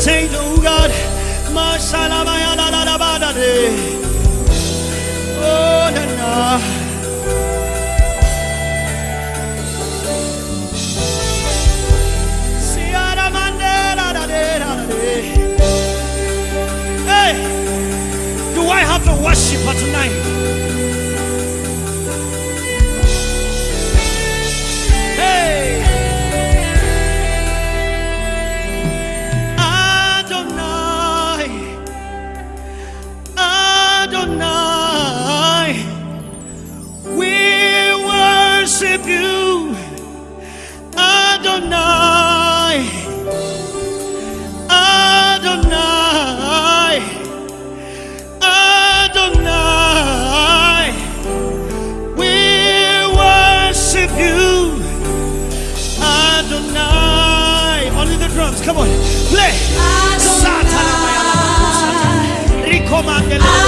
change, oh God. Oh, na, na. Do I have to worship her tonight? you, Adonai, Adonai, Adonai. We worship you, Adonai. Only the drums, come on, play. Adonai. Satan, Recommand.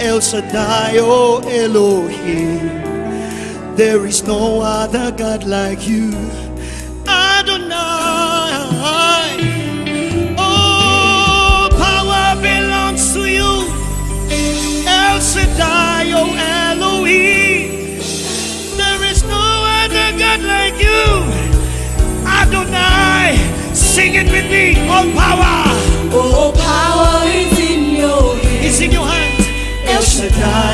El Shaddai, O oh Elohim. There is no other God like you. Adonai. Oh, power belongs to you. El Shaddai, O oh Elohim. There is no other God like you. Adonai. Sing it with me. Oh power. oh power.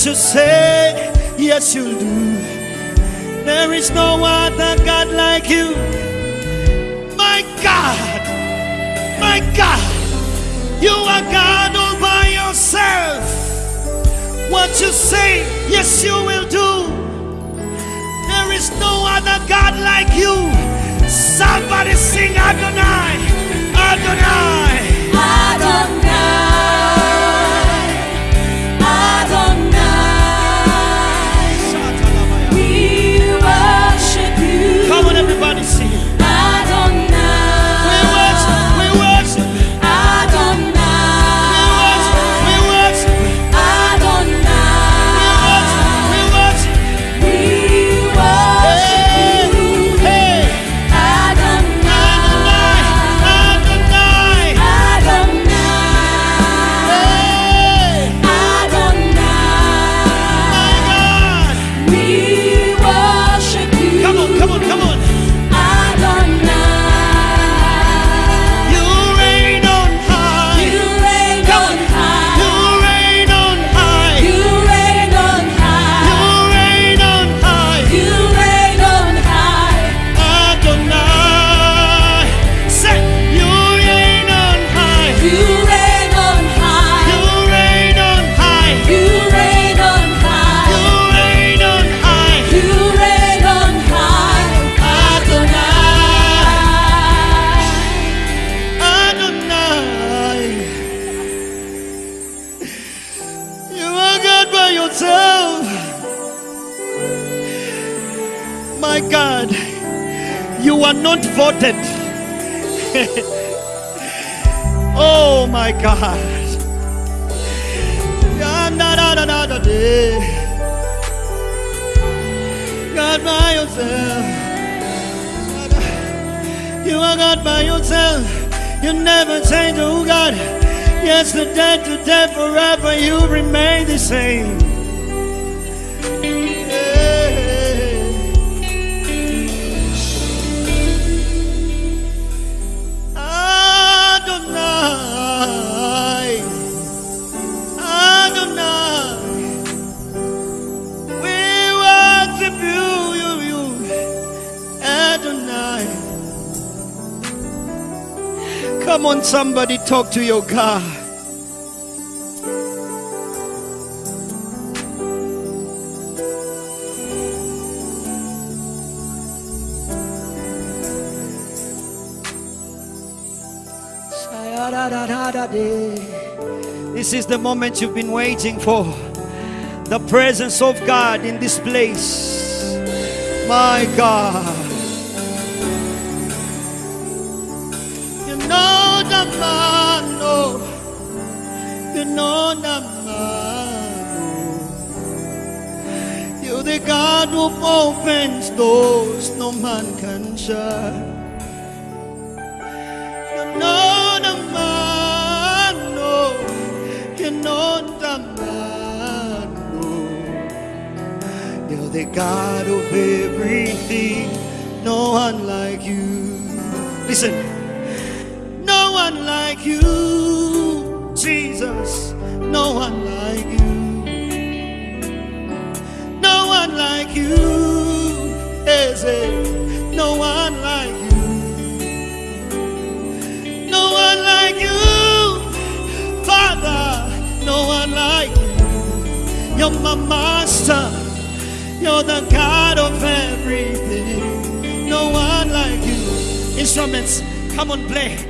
that you say, yes, you do. There is no other God like you. My God, my God, you are God all by yourself. What you say, yes, you will do. There is no other God like you. Somebody sing Adonai. are not voted. oh my God. God by yourself. You are God by yourself. You never change, oh God. Yesterday, today, forever, you remain the same. Come on, somebody, talk to your God. This is the moment you've been waiting for. The presence of God in this place. My God. naman, oh. Ganon naman. You're the God who opens doors no man can shut. You're the God of everything, no one like you. Listen. One like you, Jesus. No one like you. No one like you, Eze. No one like you. No one like you, Father. No one like you. You're my master. You're the God of everything. No one like you. Instruments, come on, play.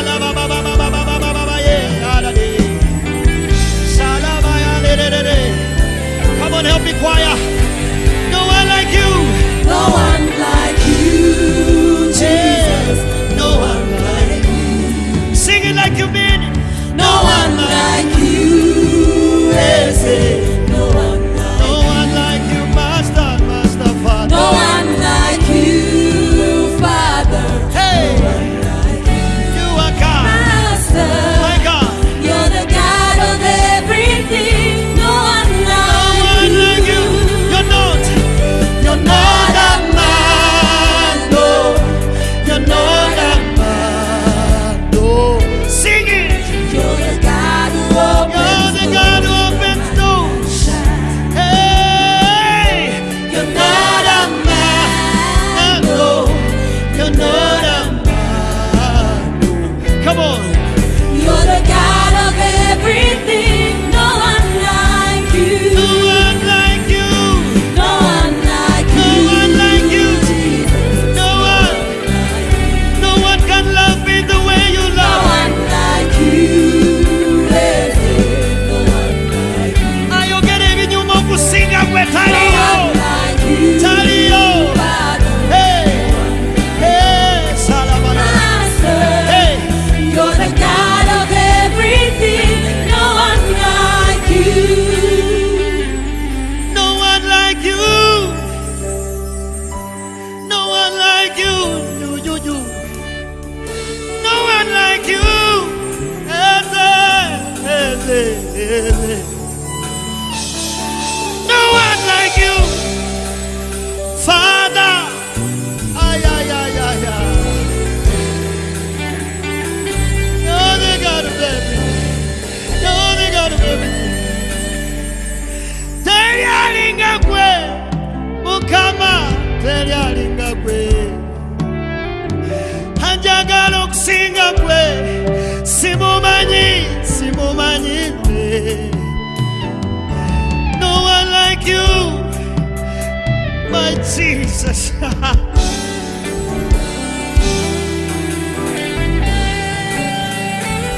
Padre. Gwe. No one like you, my Jesus.